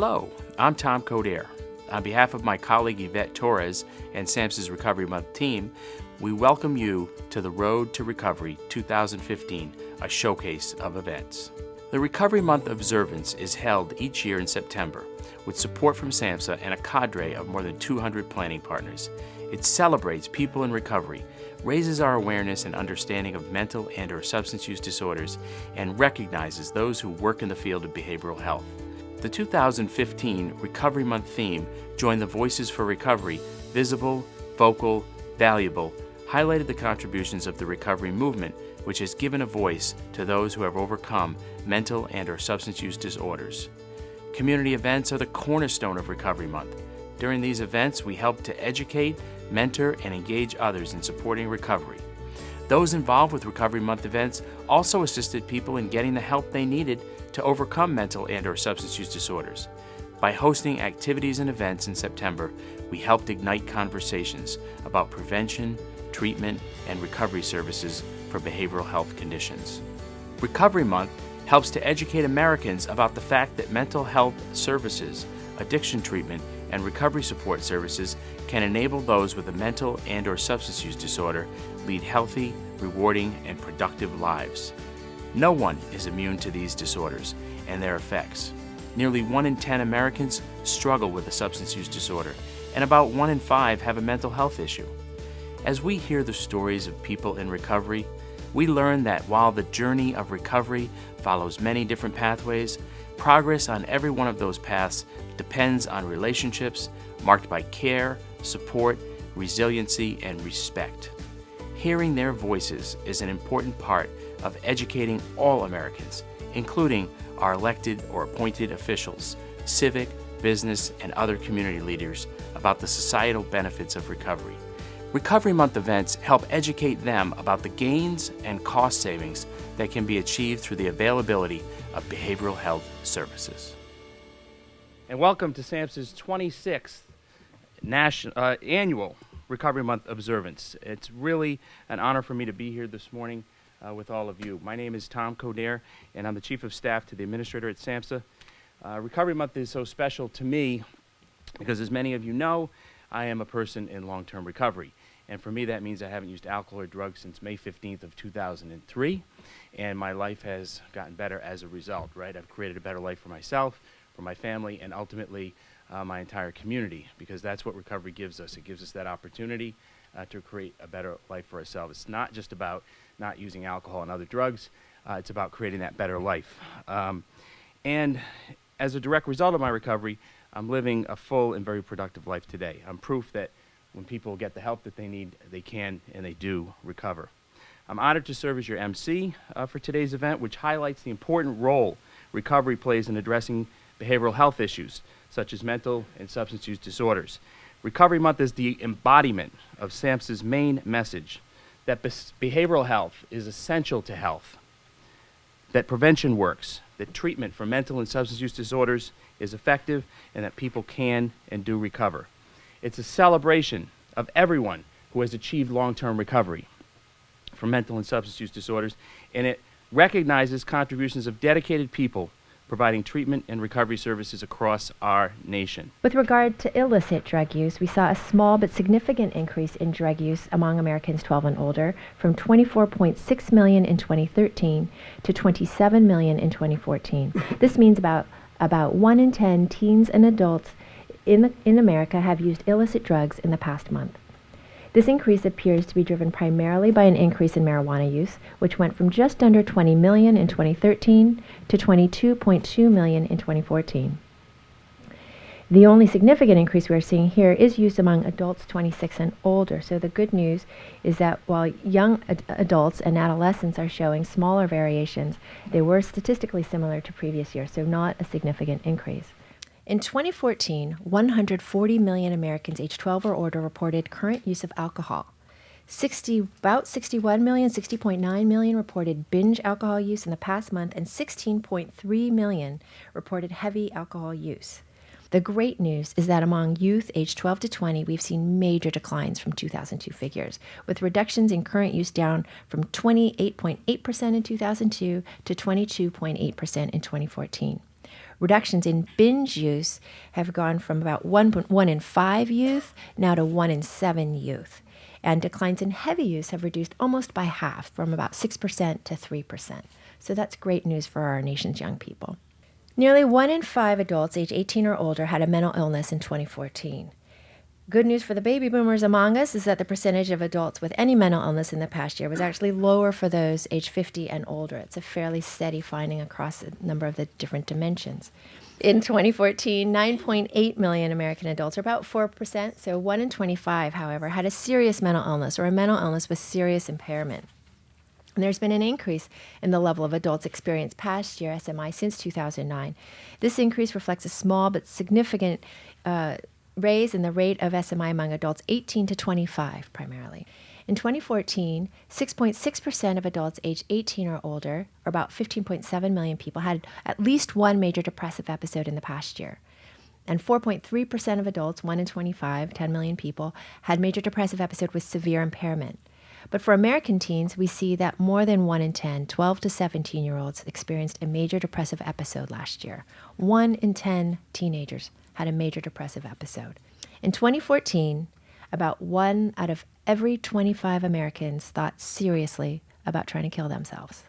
Hello, I'm Tom Coderre. On behalf of my colleague Yvette Torres and SAMHSA's Recovery Month team, we welcome you to the Road to Recovery 2015, a showcase of events. The Recovery Month observance is held each year in September with support from SAMHSA and a cadre of more than 200 planning partners. It celebrates people in recovery, raises our awareness and understanding of mental and or substance use disorders, and recognizes those who work in the field of behavioral health. The 2015 Recovery Month theme, Join the Voices for Recovery, Visible, Vocal, Valuable, highlighted the contributions of the recovery movement, which has given a voice to those who have overcome mental and or substance use disorders. Community events are the cornerstone of Recovery Month. During these events, we help to educate, mentor, and engage others in supporting recovery. Those involved with Recovery Month events also assisted people in getting the help they needed to overcome mental and or substance use disorders. By hosting activities and events in September, we helped ignite conversations about prevention, treatment, and recovery services for behavioral health conditions. Recovery Month helps to educate Americans about the fact that mental health services, addiction treatment, and recovery support services can enable those with a mental and or substance use disorder lead healthy, rewarding, and productive lives. No one is immune to these disorders and their effects. Nearly 1 in 10 Americans struggle with a substance use disorder, and about 1 in 5 have a mental health issue. As we hear the stories of people in recovery, we learn that while the journey of recovery follows many different pathways, progress on every one of those paths depends on relationships marked by care, support, resiliency, and respect. Hearing their voices is an important part of educating all Americans, including our elected or appointed officials, civic, business, and other community leaders about the societal benefits of recovery. Recovery Month events help educate them about the gains and cost savings that can be achieved through the availability of behavioral health services. And welcome to SAMHSA's 26th national, uh, annual Recovery Month observance. It's really an honor for me to be here this morning uh, with all of you. My name is Tom Coderre, and I'm the Chief of Staff to the Administrator at SAMHSA. Uh, Recovery Month is so special to me because, as many of you know, I am a person in long-term recovery. And for me, that means I haven't used alcohol or drugs since May 15th of 2003, and my life has gotten better as a result, right? I've created a better life for myself, for my family, and ultimately uh, my entire community, because that's what recovery gives us. It gives us that opportunity uh, to create a better life for ourselves. It's not just about not using alcohol and other drugs, uh, it's about creating that better life. Um, and as a direct result of my recovery, I'm living a full and very productive life today. I'm proof that when people get the help that they need, they can and they do recover. I'm honored to serve as your MC uh, for today's event, which highlights the important role recovery plays in addressing behavioral health issues, such as mental and substance use disorders. Recovery Month is the embodiment of SAMHSA's main message that behavioral health is essential to health, that prevention works, that treatment for mental and substance use disorders is effective, and that people can and do recover. It's a celebration of everyone who has achieved long-term recovery from mental and substance use disorders, and it recognizes contributions of dedicated people providing treatment and recovery services across our nation. With regard to illicit drug use, we saw a small but significant increase in drug use among Americans 12 and older from 24.6 million in 2013 to 27 million in 2014. this means about about 1 in 10 teens and adults in, the, in America have used illicit drugs in the past month. This increase appears to be driven primarily by an increase in marijuana use, which went from just under 20 million in 2013 to 22.2 million in 2014. The only significant increase we are seeing here is use among adults 26 and older. So the good news is that while young ad adults and adolescents are showing smaller variations, they were statistically similar to previous years, so not a significant increase. In 2014, 140 million Americans aged 12 or older reported current use of alcohol. 60, about 61 million, 60.9 million reported binge alcohol use in the past month, and 16.3 million reported heavy alcohol use. The great news is that among youth aged 12 to 20, we've seen major declines from 2002 figures, with reductions in current use down from 28.8% in 2002 to 22.8% in 2014. Reductions in binge use have gone from about one, one in five youth now to one in seven youth. And declines in heavy use have reduced almost by half, from about 6% to 3%. So that's great news for our nation's young people. Nearly one in five adults age 18 or older had a mental illness in 2014. Good news for the baby boomers among us is that the percentage of adults with any mental illness in the past year was actually lower for those age 50 and older. It's a fairly steady finding across a number of the different dimensions. In 2014, 9.8 million American adults, or about 4%, so 1 in 25, however, had a serious mental illness or a mental illness with serious impairment. And there's been an increase in the level of adults experienced past year SMI since 2009. This increase reflects a small but significant uh, raise in the rate of SMI among adults 18 to 25 primarily. In 2014, 6.6% of adults aged 18 or older, or about 15.7 million people, had at least one major depressive episode in the past year. And 4.3% of adults, 1 in 25, 10 million people, had major depressive episode with severe impairment. But for American teens, we see that more than 1 in 10, 12 to 17 year olds, experienced a major depressive episode last year. 1 in 10 teenagers had a major depressive episode. In 2014, about one out of every 25 Americans thought seriously about trying to kill themselves.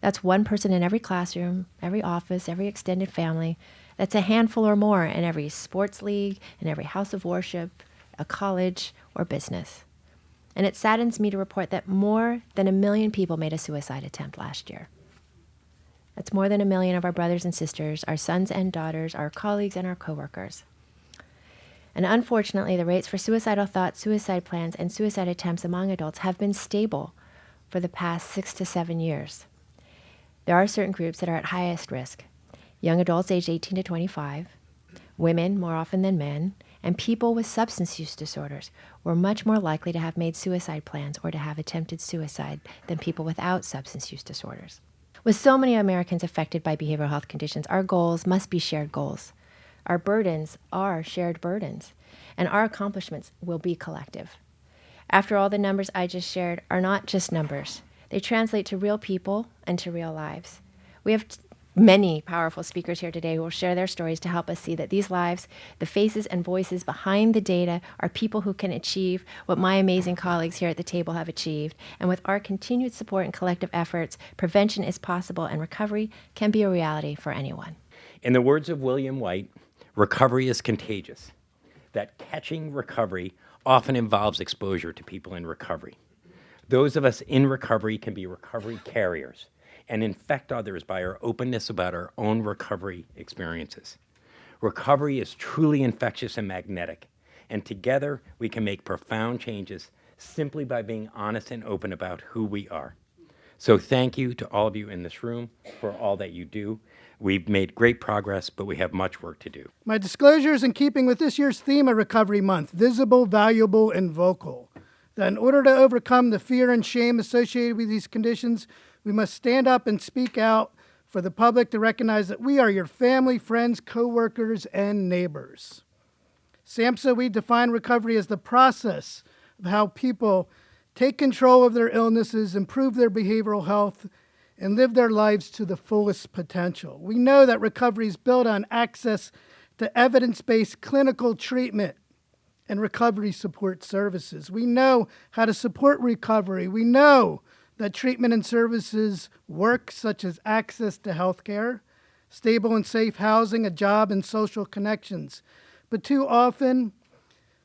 That's one person in every classroom, every office, every extended family. That's a handful or more in every sports league, in every house of worship, a college, or business. And it saddens me to report that more than a million people made a suicide attempt last year. That's more than a million of our brothers and sisters, our sons and daughters, our colleagues, and our coworkers. And unfortunately, the rates for suicidal thoughts, suicide plans, and suicide attempts among adults have been stable for the past six to seven years. There are certain groups that are at highest risk young adults aged 18 to 25, women more often than men, and people with substance use disorders were much more likely to have made suicide plans or to have attempted suicide than people without substance use disorders. With so many Americans affected by behavioral health conditions, our goals must be shared goals. Our burdens are shared burdens, and our accomplishments will be collective. After all, the numbers I just shared are not just numbers. They translate to real people and to real lives. We have many powerful speakers here today who will share their stories to help us see that these lives, the faces and voices behind the data, are people who can achieve what my amazing colleagues here at the table have achieved. And with our continued support and collective efforts, prevention is possible and recovery can be a reality for anyone. In the words of William White, recovery is contagious. That catching recovery often involves exposure to people in recovery. Those of us in recovery can be recovery carriers and infect others by our openness about our own recovery experiences. Recovery is truly infectious and magnetic, and together we can make profound changes simply by being honest and open about who we are. So thank you to all of you in this room for all that you do. We've made great progress, but we have much work to do. My disclosure is in keeping with this year's theme of Recovery Month visible, valuable, and vocal. That in order to overcome the fear and shame associated with these conditions, we must stand up and speak out for the public to recognize that we are your family, friends, coworkers, and neighbors. SAMHSA, we define recovery as the process of how people take control of their illnesses, improve their behavioral health, and live their lives to the fullest potential. We know that recovery is built on access to evidence based clinical treatment and recovery support services. We know how to support recovery. We know that treatment and services work, such as access to health care, stable and safe housing, a job, and social connections. But too often,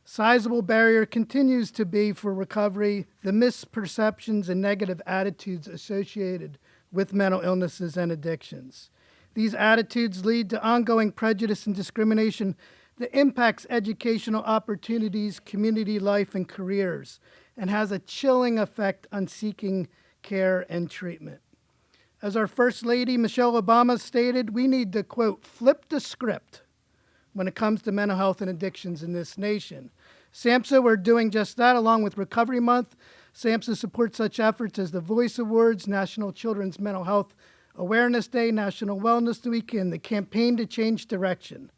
sizable barrier continues to be for recovery the misperceptions and negative attitudes associated with mental illnesses and addictions. These attitudes lead to ongoing prejudice and discrimination that impacts educational opportunities, community life, and careers, and has a chilling effect on seeking care, and treatment. As our First Lady, Michelle Obama, stated, we need to, quote, flip the script when it comes to mental health and addictions in this nation. SAMHSA, we're doing just that along with Recovery Month. SAMHSA supports such efforts as the Voice Awards, National Children's Mental Health Awareness Day, National Wellness Week, and the Campaign to Change Direction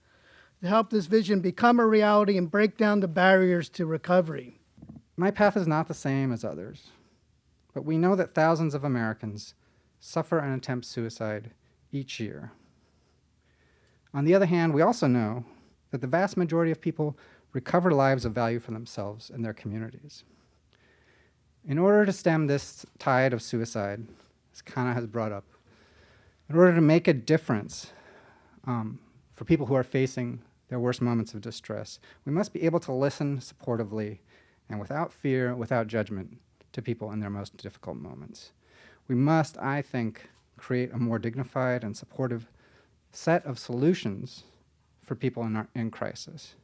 to help this vision become a reality and break down the barriers to recovery. My path is not the same as others but we know that thousands of Americans suffer and attempt suicide each year. On the other hand, we also know that the vast majority of people recover lives of value for themselves and their communities. In order to stem this tide of suicide, as Kana has brought up, in order to make a difference um, for people who are facing their worst moments of distress, we must be able to listen supportively and without fear, without judgment, to people in their most difficult moments. We must, I think, create a more dignified and supportive set of solutions for people in, our, in crisis.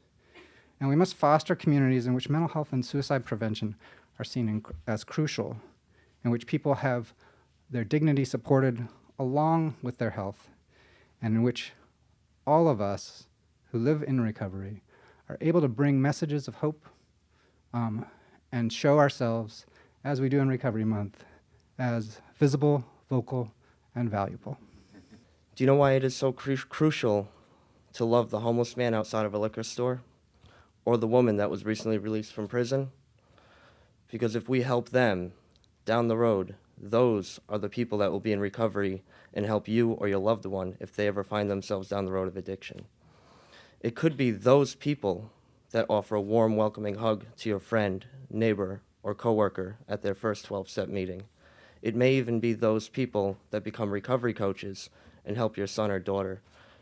And we must foster communities in which mental health and suicide prevention are seen in, as crucial, in which people have their dignity supported along with their health, and in which all of us who live in recovery are able to bring messages of hope um, and show ourselves, as we do in Recovery Month, as visible, vocal, and valuable. Do you know why it is so cru crucial to love the homeless man outside of a liquor store or the woman that was recently released from prison? Because if we help them down the road, those are the people that will be in recovery and help you or your loved one if they ever find themselves down the road of addiction. It could be those people that offer a warm, welcoming hug to your friend, neighbor, or coworker at their first 12-step meeting. It may even be those people that become recovery coaches and help your son or daughter,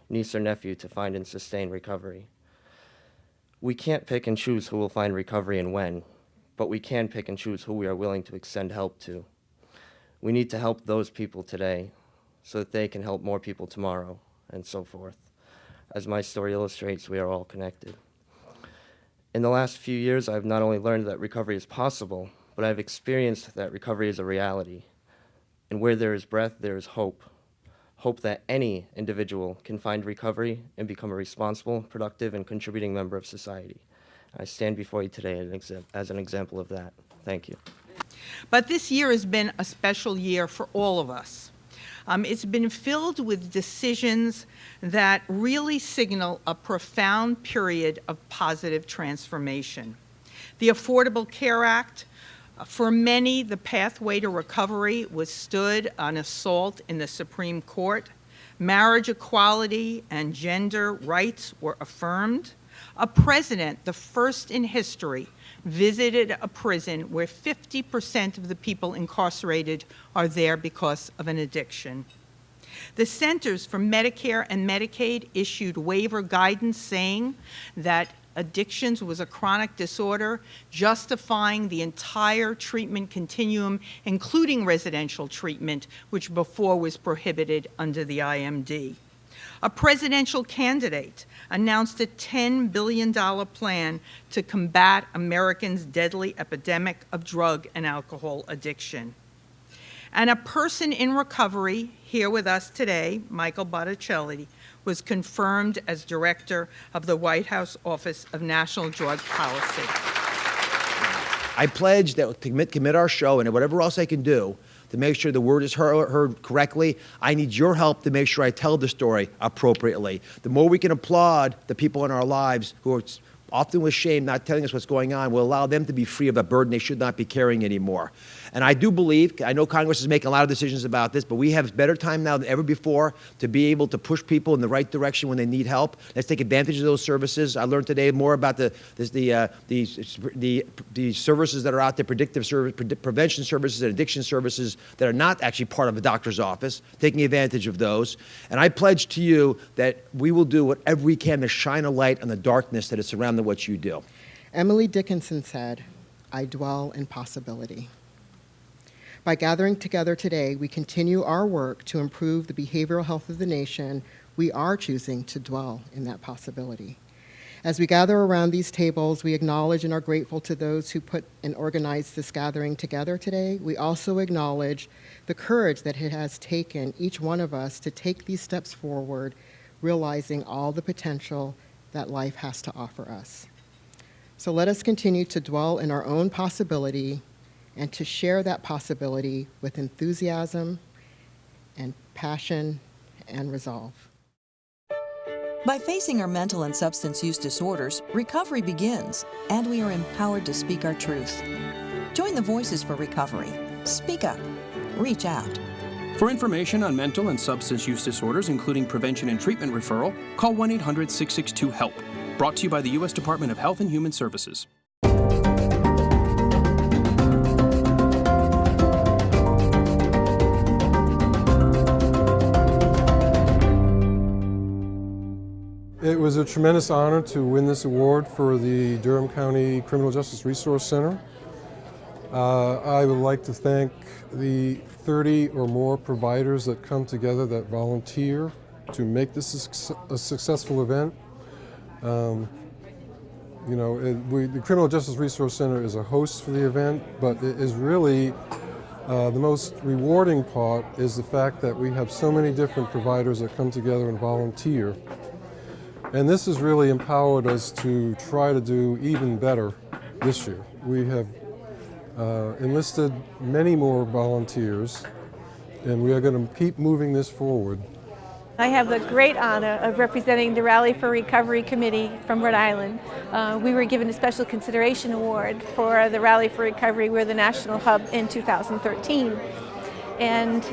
niece or nephew to find and sustain recovery. We can't pick and choose who will find recovery and when, but we can pick and choose who we are willing to extend help to. We need to help those people today so that they can help more people tomorrow, and so forth. As my story illustrates, we are all connected. In the last few years, I've not only learned that recovery is possible, but I've experienced that recovery is a reality. And where there is breath, there is hope. Hope that any individual can find recovery and become a responsible, productive, and contributing member of society. I stand before you today as an example of that. Thank you. But this year has been a special year for all of us. Um, it's been filled with decisions that really signal a profound period of positive transformation. The Affordable Care Act, uh, for many, the pathway to recovery was stood on assault in the Supreme Court. Marriage equality and gender rights were affirmed. A president, the first in history, visited a prison where 50% of the people incarcerated are there because of an addiction. The Centers for Medicare and Medicaid issued waiver guidance saying that addictions was a chronic disorder, justifying the entire treatment continuum, including residential treatment, which before was prohibited under the IMD. A presidential candidate announced a $10 billion plan to combat Americans' deadly epidemic of drug and alcohol addiction. And a person in recovery here with us today, Michael Botticelli, was confirmed as director of the White House Office of National Drug Policy. I pledge that to commit, commit our show and whatever else I can do to make sure the word is heard, correctly. I need your help to make sure I tell the story appropriately. The more we can applaud the people in our lives who are often with shame not telling us what's going on will allow them to be free of a burden they should not be carrying anymore. And I do believe, I know Congress is making a lot of decisions about this, but we have better time now than ever before to be able to push people in the right direction when they need help. Let's take advantage of those services. I learned today more about the, the, uh, the, the, the services that are out there, predictive service, pre prevention services and addiction services that are not actually part of a doctor's office, taking advantage of those. And I pledge to you that we will do whatever we can to shine a light on the darkness that is surrounding what you do. Emily Dickinson said, I dwell in possibility. By gathering together today, we continue our work to improve the behavioral health of the nation. We are choosing to dwell in that possibility. As we gather around these tables, we acknowledge and are grateful to those who put and organized this gathering together today. We also acknowledge the courage that it has taken each one of us to take these steps forward, realizing all the potential that life has to offer us. So let us continue to dwell in our own possibility and to share that possibility with enthusiasm and passion and resolve. By facing our mental and substance use disorders, recovery begins, and we are empowered to speak our truth. Join the Voices for Recovery. Speak up. Reach out. For information on mental and substance use disorders, including prevention and treatment referral, call 1 800 662 HELP. Brought to you by the U.S. Department of Health and Human Services. It was a tremendous honor to win this award for the Durham County Criminal Justice Resource Center. Uh, I would like to thank the 30 or more providers that come together that volunteer to make this a, successful event. Um, you know, it, we, the Criminal Justice Resource Center is a host for the event, but it is really uh, the most rewarding part is the fact that we have so many different providers that come together and volunteer. And this has really empowered us to try to do even better this year. We have uh, enlisted many more volunteers, and we are going to keep moving this forward. I have the great honor of representing the Rally for Recovery Committee from Rhode Island. Uh, we were given a special consideration award for the Rally for Recovery. We're the national hub in 2013. And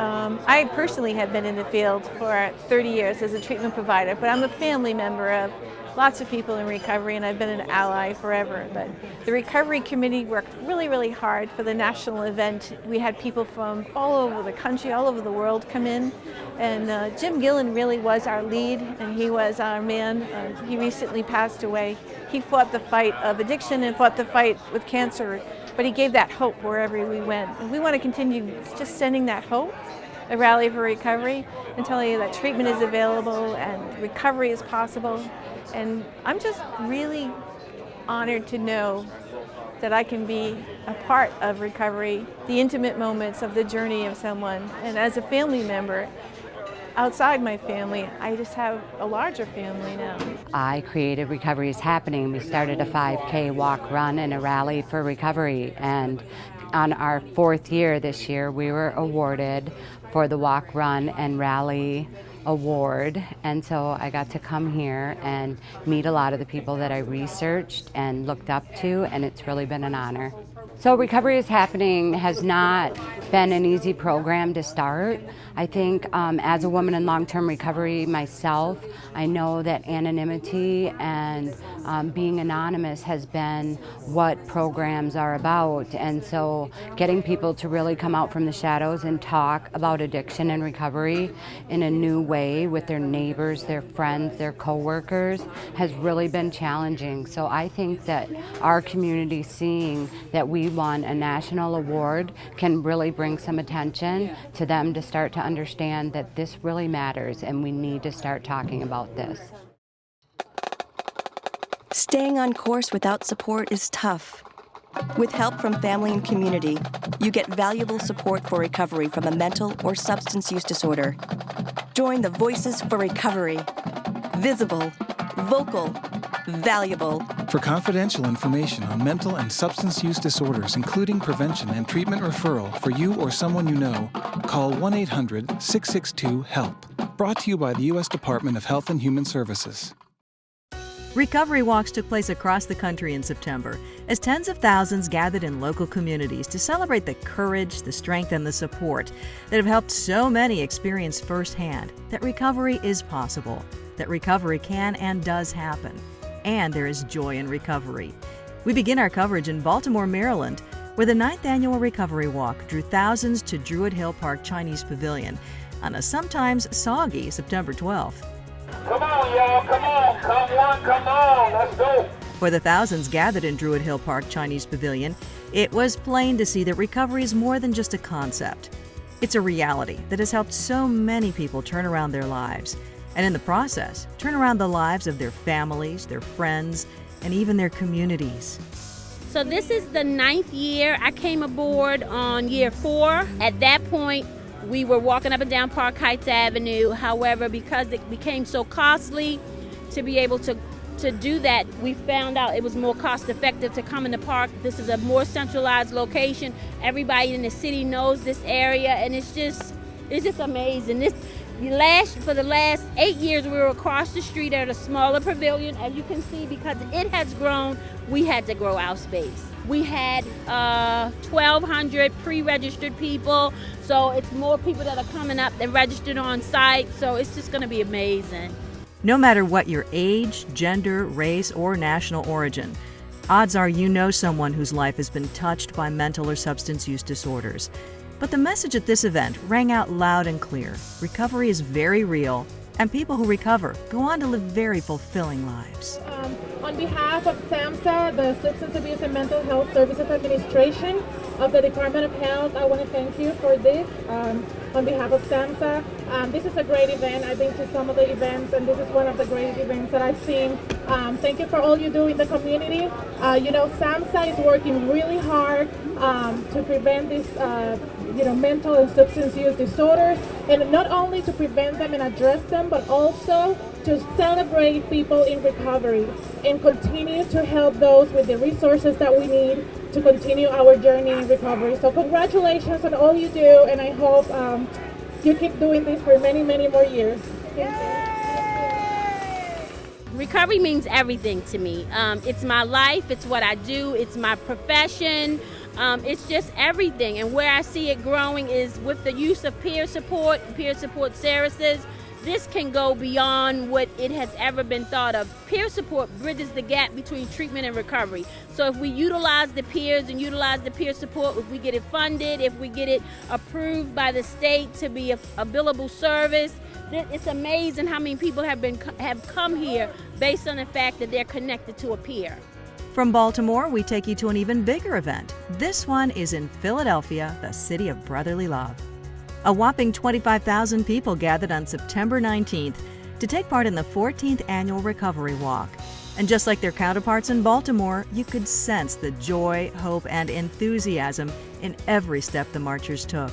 um, I personally have been in the field for 30 years as a treatment provider, but I'm a family member of lots of people in recovery and I've been an ally forever. But the recovery committee worked really, really hard for the national event. We had people from all over the country, all over the world come in. And uh, Jim Gillen really was our lead and he was our man. Uh, he recently passed away. He fought the fight of addiction and fought the fight with cancer but he gave that hope wherever we went. And we want to continue just sending that hope, a rally for recovery, and telling you that treatment is available and recovery is possible. And I'm just really honored to know that I can be a part of recovery, the intimate moments of the journey of someone. And as a family member, outside my family. I just have a larger family now. I created Recovery is Happening. We started a 5K walk, run, and a rally for recovery. And on our fourth year this year, we were awarded for the walk, run, and rally award and so I got to come here and meet a lot of the people that I researched and looked up to and it's really been an honor. So Recovery is Happening has not been an easy program to start. I think um, as a woman in long-term recovery myself, I know that anonymity and um, being anonymous has been what programs are about. And so getting people to really come out from the shadows and talk about addiction and recovery in a new way with their neighbors, their friends, their coworkers has really been challenging. So I think that our community seeing that we won a national award can really bring some attention to them to start to understand that this really matters and we need to start talking about this. Staying on course without support is tough. With help from family and community, you get valuable support for recovery from a mental or substance use disorder. Join the Voices for Recovery. Visible, vocal, valuable. For confidential information on mental and substance use disorders, including prevention and treatment referral for you or someone you know, call 1 800 662 HELP. Brought to you by the U.S. Department of Health and Human Services. Recovery walks took place across the country in September as tens of thousands gathered in local communities to celebrate the courage, the strength, and the support that have helped so many experience firsthand that recovery is possible, that recovery can and does happen, and there is joy in recovery. We begin our coverage in Baltimore, Maryland, where the ninth annual Recovery Walk drew thousands to Druid Hill Park Chinese Pavilion on a sometimes soggy September 12th. Come on, y'all. Come on. Come on. Come on. Let's go. For the thousands gathered in Druid Hill Park Chinese Pavilion, it was plain to see that recovery is more than just a concept. It's a reality that has helped so many people turn around their lives, and in the process, turn around the lives of their families, their friends, and even their communities. So, this is the ninth year I came aboard on year four. At that point, we were walking up and down Park Heights Avenue. However, because it became so costly to be able to to do that, we found out it was more cost effective to come in the park. This is a more centralized location. Everybody in the city knows this area, and it's just it's just amazing. This last for the last eight years we were across the street at a smaller pavilion as you can see because it has grown we had to grow our space. We had uh, 1200 pre-registered people so it's more people that are coming up that registered on site so it's just going to be amazing. No matter what your age gender race or national origin odds are you know someone whose life has been touched by mental or substance use disorders but the message at this event rang out loud and clear. Recovery is very real, and people who recover go on to live very fulfilling lives. Um, on behalf of SAMHSA, the Substance Abuse and Mental Health Services Administration of the Department of Health, I want to thank you for this. Um, on behalf of SAMHSA, um, this is a great event. I've been to some of the events, and this is one of the great events that I've seen. Um, thank you for all you do in the community. Uh, you know, SAMHSA is working really hard um, to prevent this uh, you know, mental and substance use disorders, and not only to prevent them and address them, but also to celebrate people in recovery and continue to help those with the resources that we need to continue our journey in recovery. So congratulations on all you do, and I hope um, you keep doing this for many, many more years. Recovery means everything to me. Um, it's my life, it's what I do, it's my profession. Um, it's just everything. And where I see it growing is with the use of peer support, peer support services. This can go beyond what it has ever been thought of. Peer support bridges the gap between treatment and recovery. So if we utilize the peers and utilize the peer support, if we get it funded, if we get it approved by the state to be a, a billable service, it's amazing how many people have been have come here based on the fact that they're connected to a peer. From Baltimore, we take you to an even bigger event. This one is in Philadelphia, the city of brotherly love. A whopping 25,000 people gathered on September 19th to take part in the 14th annual Recovery Walk. And just like their counterparts in Baltimore, you could sense the joy, hope, and enthusiasm in every step the marchers took.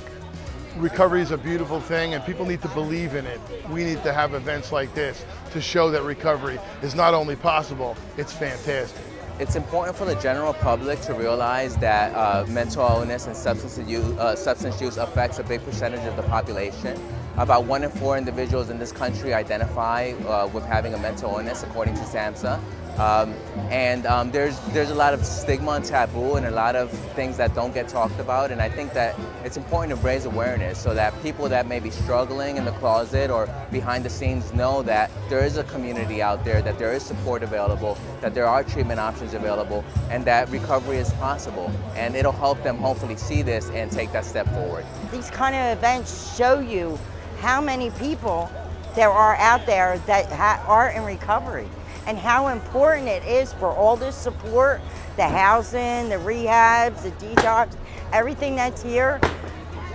Recovery is a beautiful thing and people need to believe in it. We need to have events like this to show that recovery is not only possible, it's fantastic. It's important for the general public to realize that uh, mental illness and substance use, uh, substance use affects a big percentage of the population. About one in four individuals in this country identify uh, with having a mental illness, according to SAMHSA. Um, and um, there's, there's a lot of stigma and taboo and a lot of things that don't get talked about. And I think that it's important to raise awareness so that people that may be struggling in the closet or behind the scenes know that there is a community out there, that there is support available, that there are treatment options available, and that recovery is possible. And it'll help them hopefully see this and take that step forward. These kind of events show you how many people there are out there that are in recovery and how important it is for all this support, the housing, the rehabs, the detox, everything that's here.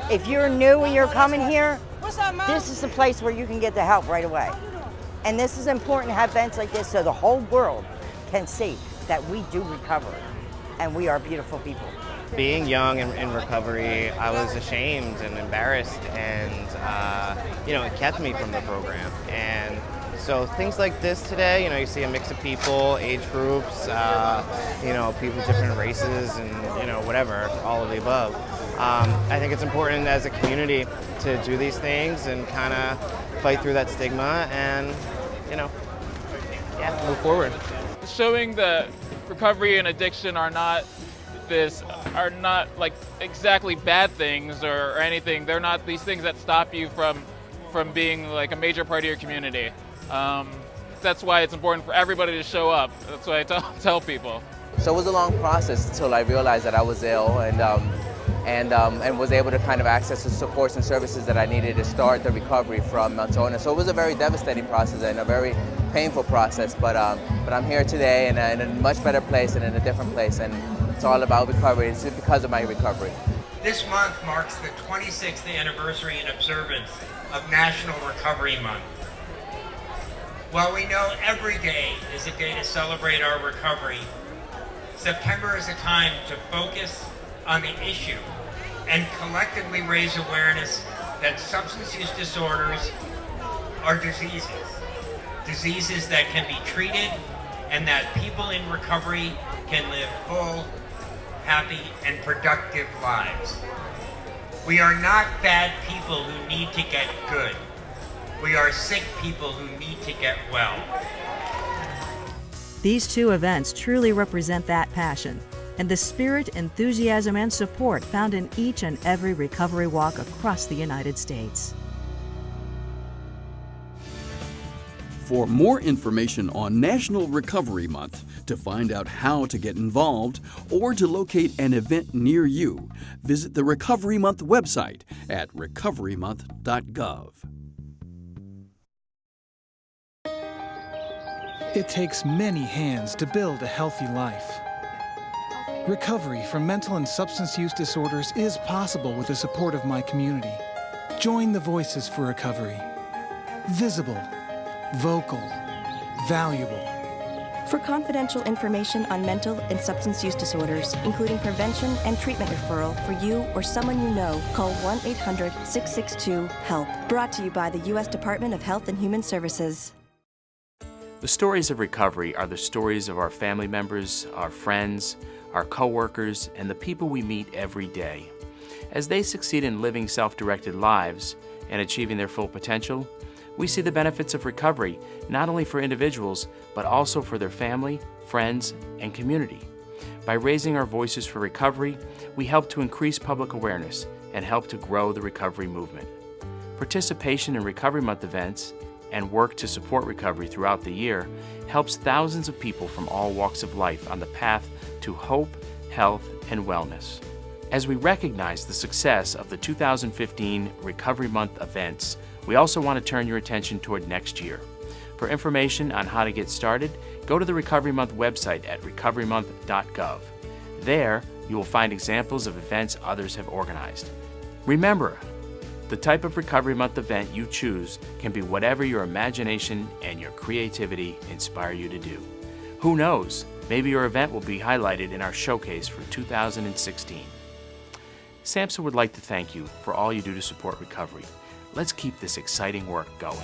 If you're new and you're coming here, this is the place where you can get the help right away. And this is important to have events like this so the whole world can see that we do recover and we are beautiful people. Being young and in recovery, I was ashamed and embarrassed and, uh, you know, it kept me from the program. And so things like this today, you know, you see a mix of people, age groups, uh, you know, people different races and, you know, whatever, all of the above. Um, I think it's important as a community to do these things and kind of fight through that stigma and, you know, yeah, move forward. Showing that recovery and addiction are not this are not like exactly bad things or, or anything. They're not these things that stop you from from being like a major part of your community. Um, that's why it's important for everybody to show up. That's why I tell, tell people. So it was a long process until I realized that I was ill and, um, and, um, and was able to kind of access the supports and services that I needed to start the recovery from mental illness. So it was a very devastating process and a very painful process, but, um, but I'm here today in a, in a much better place and in a different place, and it's all about recovery. It's because of my recovery. This month marks the 26th anniversary and observance of National Recovery Month. While we know every day is a day to celebrate our recovery, September is a time to focus on the issue and collectively raise awareness that substance use disorders are diseases. Diseases that can be treated and that people in recovery can live full, happy, and productive lives. We are not bad people who need to get good. We are sick people who need to get well. These two events truly represent that passion and the spirit, enthusiasm, and support found in each and every recovery walk across the United States. For more information on National Recovery Month, to find out how to get involved, or to locate an event near you, visit the Recovery Month website at recoverymonth.gov. It takes many hands to build a healthy life. Recovery from mental and substance use disorders is possible with the support of my community. Join the Voices for Recovery. Visible, vocal, valuable. For confidential information on mental and substance use disorders, including prevention and treatment referral for you or someone you know, call 1 800 662 HELP. Brought to you by the U.S. Department of Health and Human Services. The stories of recovery are the stories of our family members, our friends, our coworkers, and the people we meet every day. As they succeed in living self-directed lives and achieving their full potential, we see the benefits of recovery not only for individuals, but also for their family, friends, and community. By raising our voices for recovery, we help to increase public awareness and help to grow the recovery movement. Participation in Recovery Month events and work to support recovery throughout the year helps thousands of people from all walks of life on the path to hope, health, and wellness. As we recognize the success of the 2015 Recovery Month events, we also want to turn your attention toward next year. For information on how to get started, go to the Recovery Month website at recoverymonth.gov. There, you will find examples of events others have organized. Remember, the type of Recovery Month event you choose can be whatever your imagination and your creativity inspire you to do. Who knows, maybe your event will be highlighted in our showcase for 2016. SAMHSA would like to thank you for all you do to support recovery. Let's keep this exciting work going.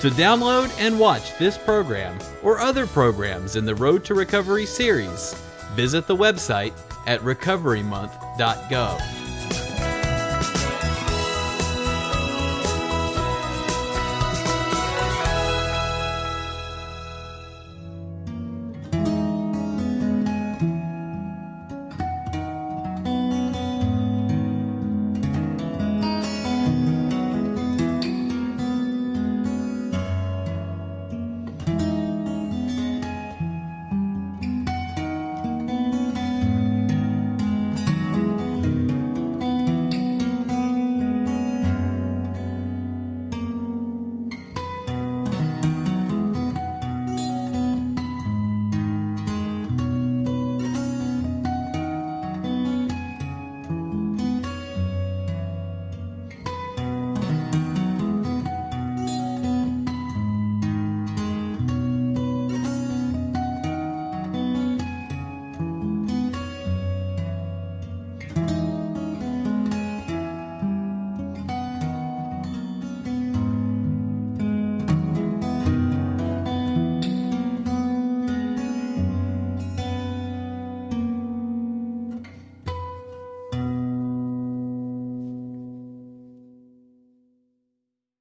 To download and watch this program or other programs in the Road to Recovery series, visit the website at recoverymonth.gov.